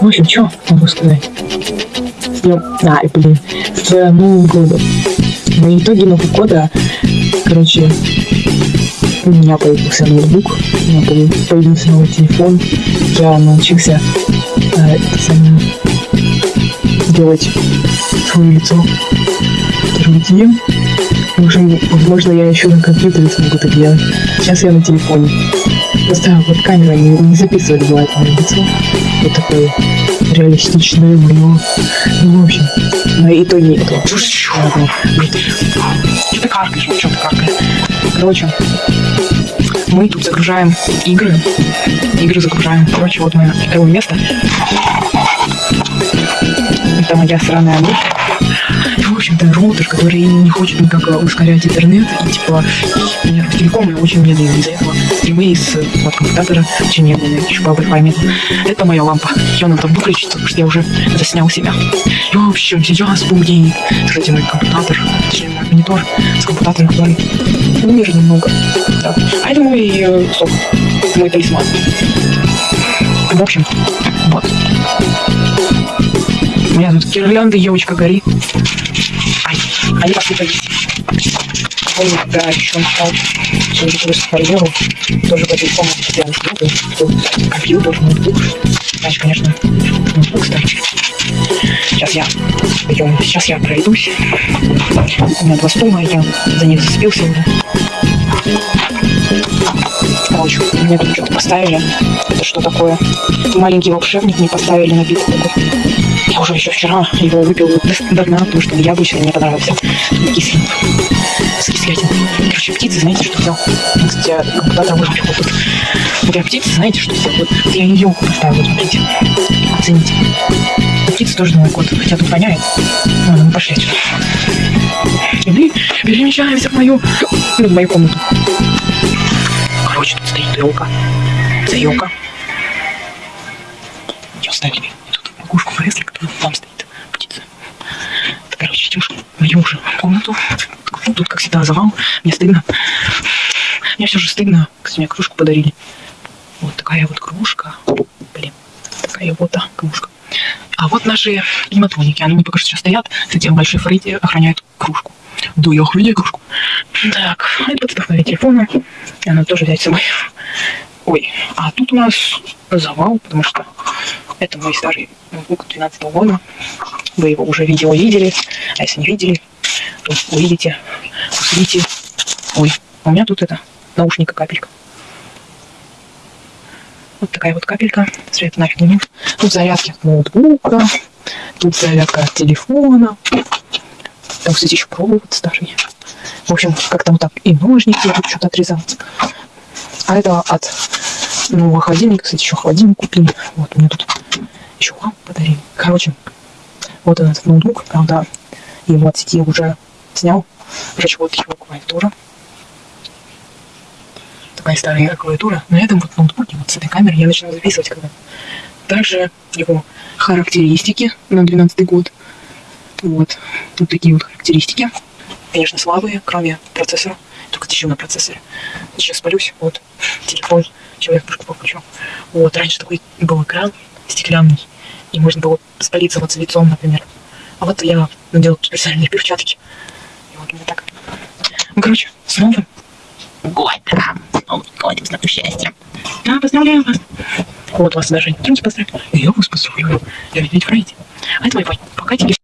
В общем, что могу сказать? С днем... А, блин, с Новым годом. На итоге Нового года, короче, у меня появился ноутбук, у меня появ- появился новый телефон, я научился э, самое, делать свое лицо видео. В общем, возможно, я еще на компьютере смогу это делать. Сейчас я на телефоне. Просто вот камера не, не записывает бывает мое лицо. Вот такое реалистичное мое. Ну, в общем, на итоге этого. Ладно, блин. Что ты каркаешь? Что ты каркаешь? Короче, мы тут загружаем игры. Игры загружаем. Короче, вот мое игровое место. Это моя сраная мышь. И, общем-то, роутер, который не хочет никак ускорять интернет. И, типа, у меня телеком очень медленный. Из-за этого стримы из вот, коммутатора очень медленные. Еще Wi-Fi. Это моя лампа. Ее надо выключить, потому что я уже заснял себя. И, в общем, сейчас будет, кстати, мой компьютер, точнее, мой монитор с компьютером, который умер немного. Да. А это мой э, сок, мой талисман. В общем, вот. У меня тут гирлянда, елочка горит. Ай, они посыпались. Помню, когда еще начал все просто карьеру, тоже по телефону постоянно смотрел, что компьютер, ноутбук. Значит, конечно, ноутбук старый. Сейчас я пойдем, сейчас я пройдусь. У меня два стула, я за них зацепился уже. Короче, мне тут что-то поставили. Это что такое? Маленький волшебник мне поставили напиток такой. Я уже еще вчера его выпил до, дна, потому что яблочный мне понравился. Кислый. С кислятиной. Короче, птицы, знаете, что взял? Кстати, куда-то выжил вот тут. Вот я птицы, знаете, что взял? Вот я ее поставил, вот смотрите. Оцените. Птицы тоже Новый год, хотя тут воняет. Ну, мы пошли отсюда. И мы перемещаемся в мою, ну, в мою комнату. Короче, тут стоит елка. Это елка. Ее оставили. Тут кукушку там стоит. Птица. Короче, идем в мою уже комнату. Тут, как всегда, завал. Мне стыдно. Мне все же стыдно. Кстати, мне кружку подарили. Вот такая вот кружка. Блин. Такая вот а, кружка. А вот наши климатроники. Они пока что сейчас стоят. Кстати, большой Фредди охраняет кружку. Да, я охраняю кружку. Так, это подставка телефона. И она тоже взять с собой. Ой, а тут у нас завал, потому что это мой старый ноутбук 12 года. Вы его уже видео видели, а если не видели, то увидите, услышите. Ой, а у меня тут это, наушника капелька. Вот такая вот капелька. Свет нафиг не нужен. Тут зарядки от ноутбука, тут зарядка от телефона. Там, кстати, еще провод старый. В общем, как-то вот так. И ножники тут что-то отрезал. А это от нового холодильника. Кстати, еще холодильник купили. Вот, мне тут еще лампу подарили. Короче, вот этот ноутбук. Правда, его от сети уже снял. Короче, вот его клавиатура. Такая старая клавиатура. На этом вот ноутбуке, вот с этой камеры я начинаю записывать когда Также его характеристики на 12 год. Вот. Вот такие вот характеристики. Конечно, слабые, кроме процессора. Только еще на процессоре. Сейчас спалюсь. Вот. Телефон. Человек покручу. Вот. Раньше такой был экран стеклянный. И можно было спалиться лицом, например. А вот я надел специальные перчатки. И вот мне так. Ну, короче, с новым годом. С новым годом, с новым счастьем. Да, поздравляю вас. Вот вас даже не поздравляю. И я вас поздравляю. Я ведь Фрейди. А это мой Пока тебе